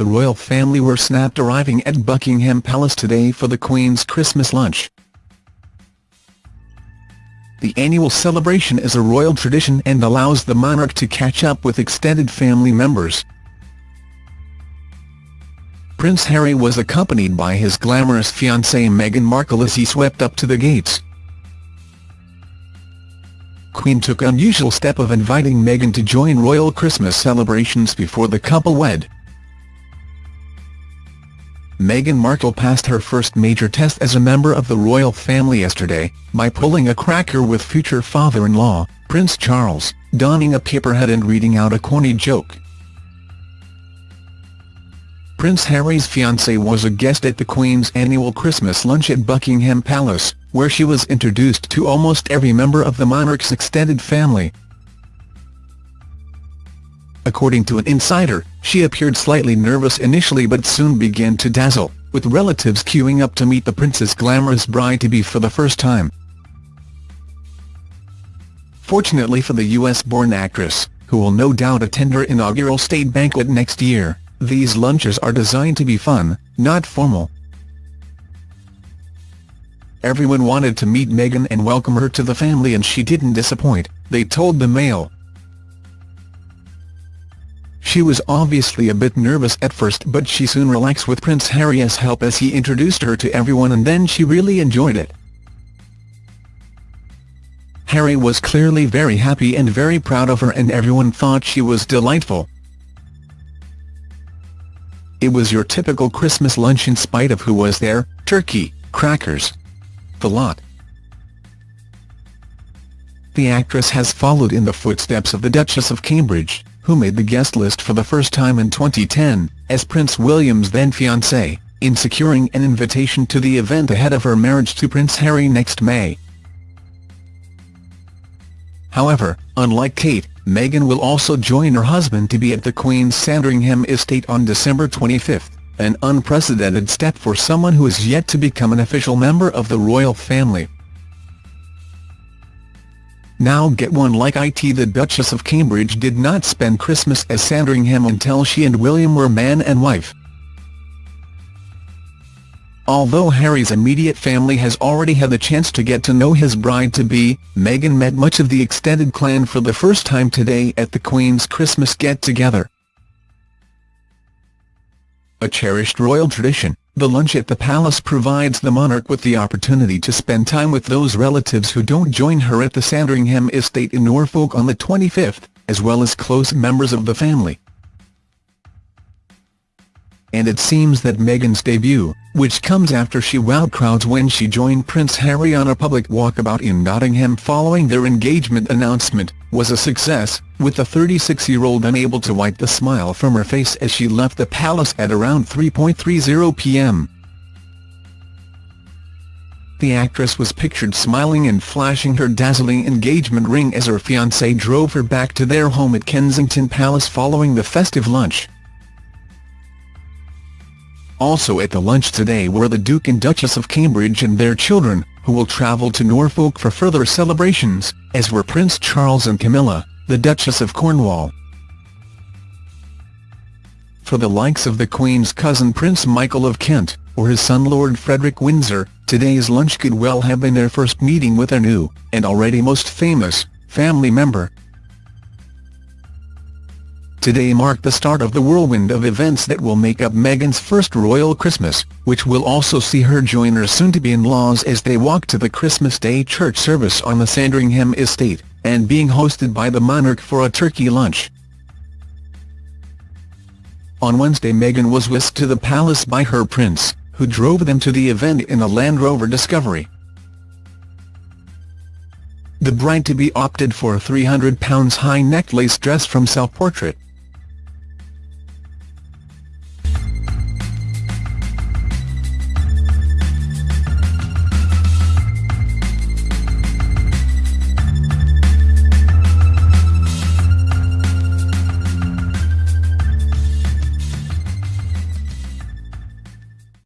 the royal family were snapped arriving at Buckingham Palace today for the Queen's Christmas lunch. The annual celebration is a royal tradition and allows the monarch to catch up with extended family members. Prince Harry was accompanied by his glamorous fiancée Meghan Markle as he swept up to the gates. Queen took unusual step of inviting Meghan to join royal Christmas celebrations before the couple wed. Meghan Markle passed her first major test as a member of the royal family yesterday, by pulling a cracker with future father-in-law, Prince Charles, donning a paper hat and reading out a corny joke. Prince Harry's fiancée was a guest at the Queen's annual Christmas lunch at Buckingham Palace, where she was introduced to almost every member of the monarch's extended family. According to an insider, she appeared slightly nervous initially but soon began to dazzle, with relatives queuing up to meet the prince's glamorous bride-to-be for the first time. Fortunately for the US-born actress, who will no doubt attend her inaugural state banquet next year, these lunches are designed to be fun, not formal. Everyone wanted to meet Meghan and welcome her to the family and she didn't disappoint, they told the Mail. She was obviously a bit nervous at first but she soon relaxed with Prince Harry's help as he introduced her to everyone and then she really enjoyed it. Harry was clearly very happy and very proud of her and everyone thought she was delightful. It was your typical Christmas lunch in spite of who was there, turkey, crackers. The lot. The actress has followed in the footsteps of the Duchess of Cambridge who made the guest list for the first time in 2010, as Prince William's then-fiancée, in securing an invitation to the event ahead of her marriage to Prince Harry next May. However, unlike Kate, Meghan will also join her husband to be at the Queen's Sandringham estate on December 25, an unprecedented step for someone who is yet to become an official member of the royal family. Now get one like IT The Duchess of Cambridge did not spend Christmas at Sandringham until she and William were man and wife. Although Harry's immediate family has already had the chance to get to know his bride-to-be, Meghan met much of the extended clan for the first time today at the Queen's Christmas get-together. A cherished royal tradition, the lunch at the palace provides the monarch with the opportunity to spend time with those relatives who don't join her at the Sandringham estate in Norfolk on the 25th, as well as close members of the family and it seems that Meghan's debut, which comes after she wowed crowds when she joined Prince Harry on a public walkabout in Nottingham following their engagement announcement, was a success, with the 36-year-old unable to wipe the smile from her face as she left the palace at around 3.30 p.m. The actress was pictured smiling and flashing her dazzling engagement ring as her fiancé drove her back to their home at Kensington Palace following the festive lunch. Also at the lunch today were the Duke and Duchess of Cambridge and their children, who will travel to Norfolk for further celebrations, as were Prince Charles and Camilla, the Duchess of Cornwall. For the likes of the Queen's cousin Prince Michael of Kent, or his son Lord Frederick Windsor, today's lunch could well have been their first meeting with their new, and already most famous, family member. Today marked the start of the whirlwind of events that will make up Meghan's first royal Christmas, which will also see her join her soon-to-be-in-laws as they walk to the Christmas Day church service on the Sandringham estate, and being hosted by the monarch for a turkey lunch. On Wednesday Meghan was whisked to the palace by her prince, who drove them to the event in a Land Rover Discovery. The bride-to-be opted for a £300 high-necked lace dress from Self Portrait,